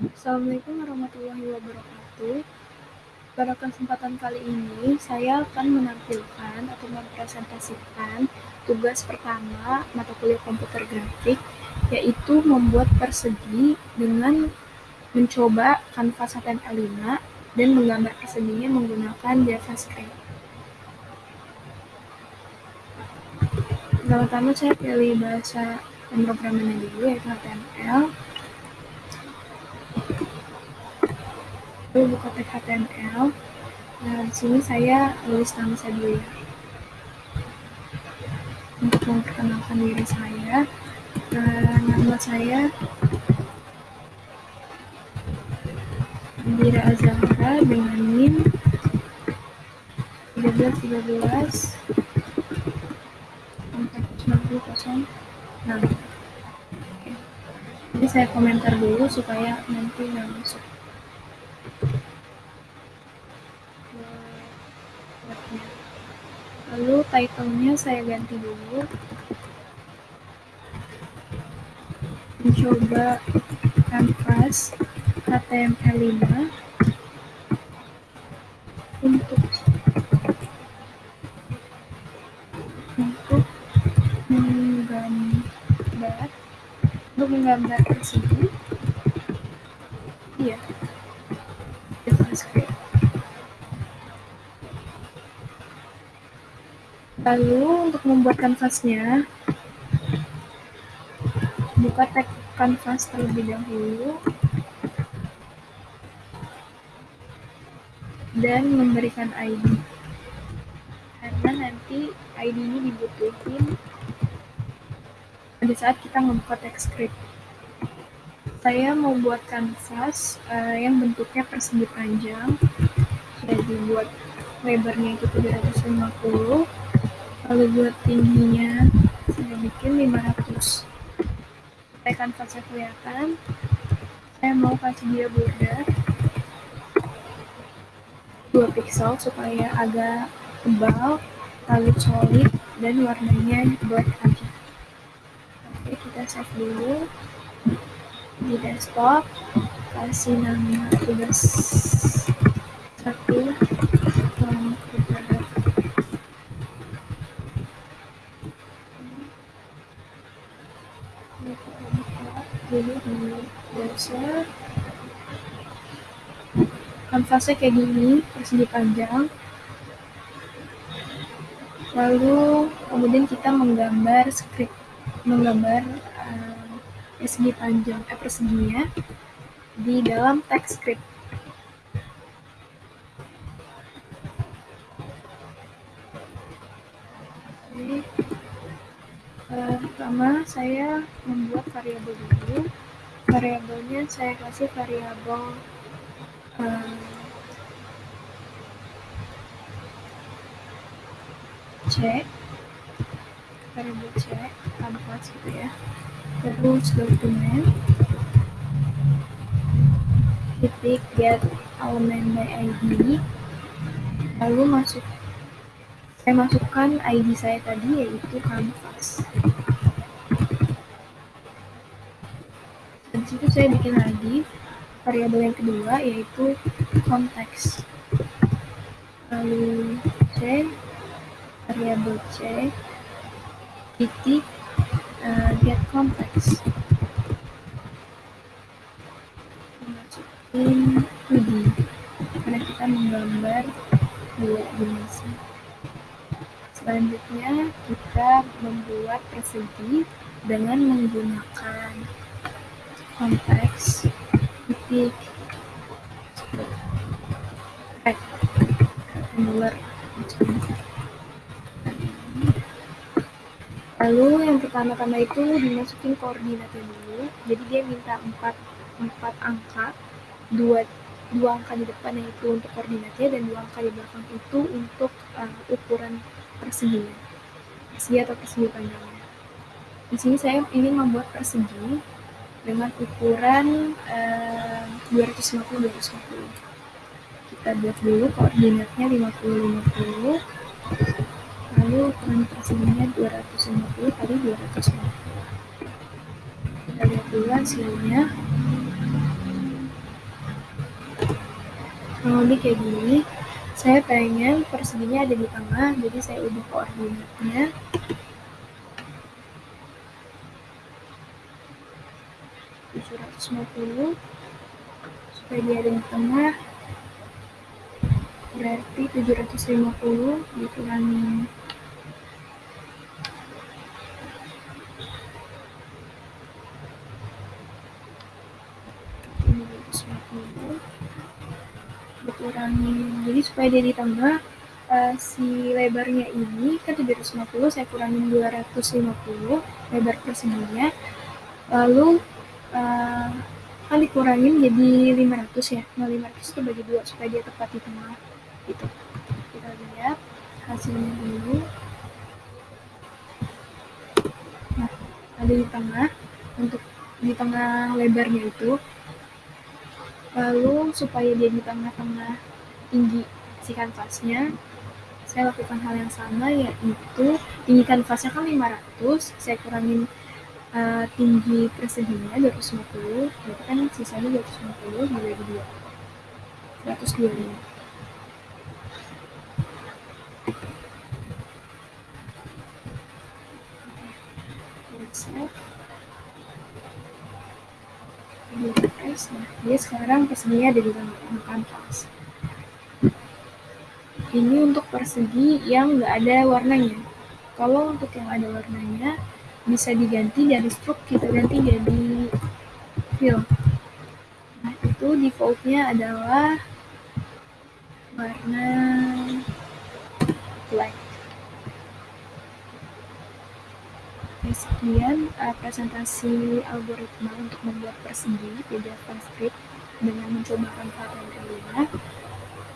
Assalamualaikum warahmatullahi wabarakatuh. Pada kesempatan kali ini, saya akan menampilkan atau mempresentasikan tugas pertama mata kuliah komputer grafik, yaitu membuat persegi dengan mencoba kanvas HTML5 dan menggambar perseginya menggunakan JavaScript. Pertama-tama saya pilih bahasa pemrogramannya dulu, yaitu HTML. Lalu buka tag HTML. Nah, di sini saya tulis nama saya dulu ya. Untuk memperkenalkan diri saya, nah, nama saya Indira Azahra dengan NIM 1313 Nah, Jadi saya komentar dulu supaya nanti nggak masuk. Lalu title-nya saya ganti dulu. Mencoba kanvas HTML5 untuk untuk menggambar untuk menggambar persegi iya. JavaScript lalu untuk membuat kanvasnya buka tag kanvas terlebih dahulu. Dan memberikan ID karena nanti ID ini dibutuhin pada saat kita membuka teks script. Saya mau buat kanvas uh, yang bentuknya persegi panjang. Jadi buat lebarnya itu 750 lalu buat tingginya saya bikin 500 supaya kanvasnya kelihatan. Saya mau kasih dia border. 2 pixel supaya agak tebal lalu solid dan warnanya black aja. Oke kita save dulu. Di desktop kasih nama tugas satu jadi di browser kanvasnya kayak gini persegi panjang lalu kemudian kita menggambar script menggambar uh, persegi panjang eh, perseginya di dalam teks script jadi pertama saya membuat variabel dulu. Variabelnya saya kasih variabel uh, C. Variabel C kanvas gitu ya. Terus dokumen titik get element by ID lalu masuk saya masukkan ID saya tadi yaitu kanvas dan situ saya bikin lagi variabel yang kedua yaitu konteks lalu C variabel C titik uh, get context. Masukin 2D. Karena kita menggambar dua dimensi selanjutnya kita membuat persegi dengan menggunakan konteks titik rectangular lalu yang pertama-tama itu dimasukin koordinatnya dulu. Jadi dia minta 4, 4 angka. Dua, dua angka di depan yaitu untuk koordinatnya dan dua angka di belakang itu untuk uh, ukuran perseginya persegi atau persegi panjangnya di sini saya ingin membuat persegi dengan ukuran uh, 250 250 kita buat dulu koordinatnya 50 50 lalu ukuran perseginya 250 kali 250 kita lihat dulu hasilnya. Lebih kayak gini saya pengen perseginya ada di tengah jadi saya ubah koordinatnya. Puluh supaya dia ada di tengah. Berarti 750 dikurangi dikurangi. Jadi supaya dia di tengah uh, si lebarnya ini kan 750 saya kurangin 250 lebar perseginya lalu uh, kan dikurangin jadi 500 ya. Nah 500 itu bagi dua supaya dia tepat di tengah gitu. Kita lihat hasilnya dulu. Nah ada di tengah untuk di tengah lebarnya itu lalu supaya dia di tengah-tengah tinggi si kanvasnya saya lakukan hal yang sama yaitu tinggi kanvasnya kan 500 saya kurangin uh, tinggi perseginya 250 berarti kan sisanya 250 dibagi 2 125 dia sekarang perseginya ada di tengah kanvas ini untuk persegi yang nggak ada warnanya. Kalau untuk yang ada warnanya bisa diganti dari stroke kita ganti jadi fill nah itu defaultnya adalah warna black sekian uh, presentasi algoritma untuk membuat persegi di JavaScript dengan mencoba Canva dan Elina.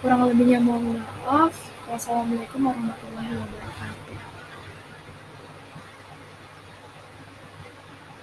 Kurang lebihnya mohon maaf. Wassalamualaikum warahmatullahi wabarakatuh.